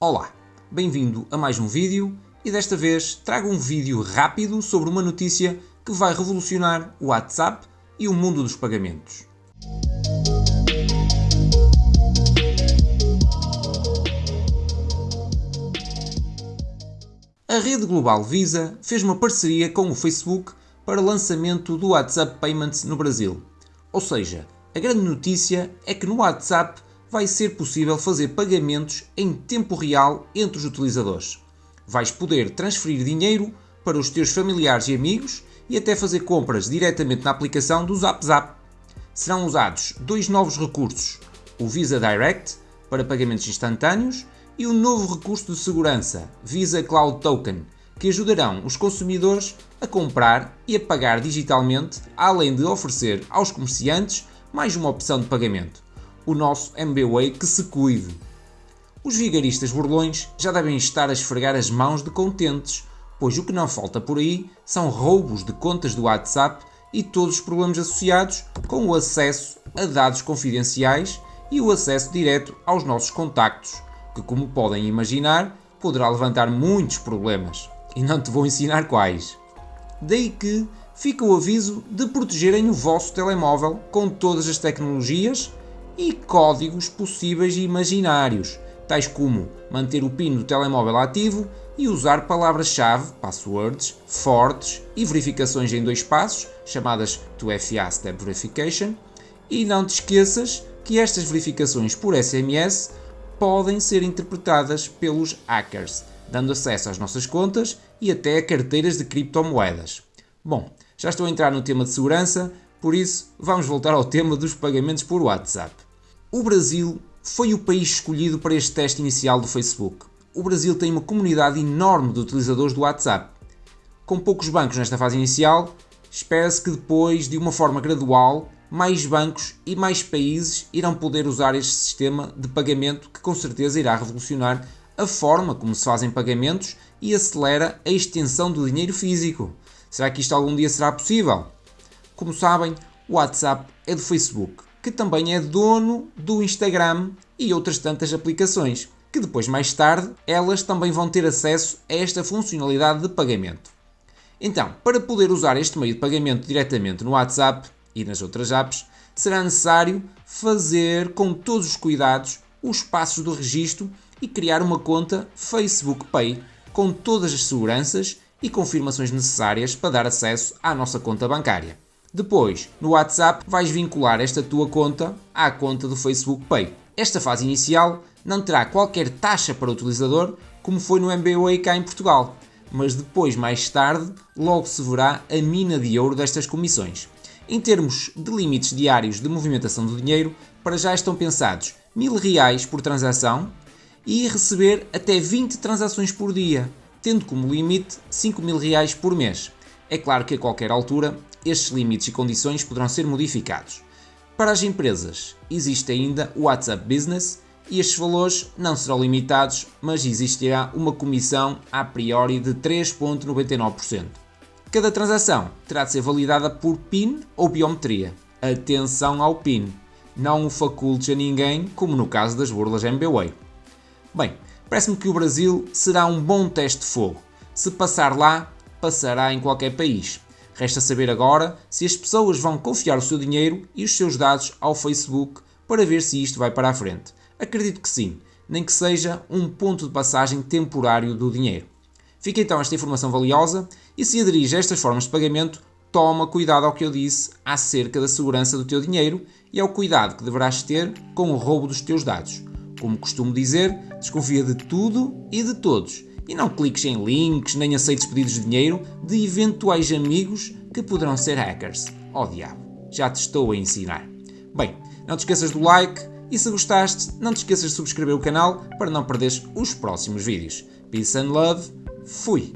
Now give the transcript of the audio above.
Olá, bem-vindo a mais um vídeo e desta vez trago um vídeo rápido sobre uma notícia que vai revolucionar o WhatsApp e o mundo dos pagamentos. A rede global Visa fez uma parceria com o Facebook para o lançamento do WhatsApp Payments no Brasil. Ou seja, a grande notícia é que no WhatsApp vai ser possível fazer pagamentos em tempo real entre os utilizadores. Vais poder transferir dinheiro para os teus familiares e amigos e até fazer compras diretamente na aplicação do ZapZap. Serão usados dois novos recursos, o Visa Direct para pagamentos instantâneos e o novo recurso de segurança, Visa Cloud Token, que ajudarão os consumidores a comprar e a pagar digitalmente, além de oferecer aos comerciantes mais uma opção de pagamento o nosso MBWay que se cuide. Os vigaristas burlões já devem estar a esfregar as mãos de contentes, pois o que não falta por aí são roubos de contas do WhatsApp e todos os problemas associados com o acesso a dados confidenciais e o acesso direto aos nossos contactos, que como podem imaginar, poderá levantar muitos problemas. E não te vou ensinar quais. Daí que fica o aviso de protegerem o vosso telemóvel com todas as tecnologias e códigos possíveis e imaginários, tais como manter o PIN do telemóvel ativo e usar palavras-chave, passwords, fortes e verificações em dois passos, chamadas 2FA Step Verification, e não te esqueças que estas verificações por SMS podem ser interpretadas pelos hackers, dando acesso às nossas contas e até a carteiras de criptomoedas. Bom, já estou a entrar no tema de segurança, por isso vamos voltar ao tema dos pagamentos por WhatsApp. O Brasil foi o país escolhido para este teste inicial do Facebook. O Brasil tem uma comunidade enorme de utilizadores do WhatsApp. Com poucos bancos nesta fase inicial, espera-se que depois, de uma forma gradual, mais bancos e mais países irão poder usar este sistema de pagamento que com certeza irá revolucionar a forma como se fazem pagamentos e acelera a extensão do dinheiro físico. Será que isto algum dia será possível? Como sabem, o WhatsApp é do Facebook que também é dono do Instagram e outras tantas aplicações, que depois mais tarde elas também vão ter acesso a esta funcionalidade de pagamento. Então, para poder usar este meio de pagamento diretamente no WhatsApp e nas outras apps, será necessário fazer com todos os cuidados os passos do registro e criar uma conta Facebook Pay com todas as seguranças e confirmações necessárias para dar acesso à nossa conta bancária. Depois, no WhatsApp, vais vincular esta tua conta à conta do Facebook Pay. Esta fase inicial não terá qualquer taxa para o utilizador, como foi no MBWay cá em Portugal, mas depois, mais tarde, logo se verá a mina de ouro destas comissões. Em termos de limites diários de movimentação do dinheiro, para já estão pensados mil reais por transação e receber até 20 transações por dia, tendo como limite 5 mil reais por mês. É claro que a qualquer altura estes limites e condições poderão ser modificados. Para as empresas, existe ainda o WhatsApp Business e estes valores não serão limitados, mas existirá uma comissão a priori de 3,99%. Cada transação terá de ser validada por PIN ou biometria. Atenção ao PIN, não o facultes a ninguém, como no caso das burlas MBWay. Bem, parece-me que o Brasil será um bom teste de fogo. Se passar lá, passará em qualquer país. Resta saber agora se as pessoas vão confiar o seu dinheiro e os seus dados ao Facebook para ver se isto vai para a frente. Acredito que sim, nem que seja um ponto de passagem temporário do dinheiro. Fica então esta informação valiosa e se aderir a estas formas de pagamento, toma cuidado ao que eu disse acerca da segurança do teu dinheiro e ao cuidado que deverás ter com o roubo dos teus dados. Como costumo dizer, desconfia de tudo e de todos e não cliques em links nem aceites pedidos de dinheiro de eventuais amigos que poderão ser hackers. Oh diabo, já te estou a ensinar. Bem, não te esqueças do like e se gostaste, não te esqueças de subscrever o canal para não perderes os próximos vídeos. Peace and love, fui!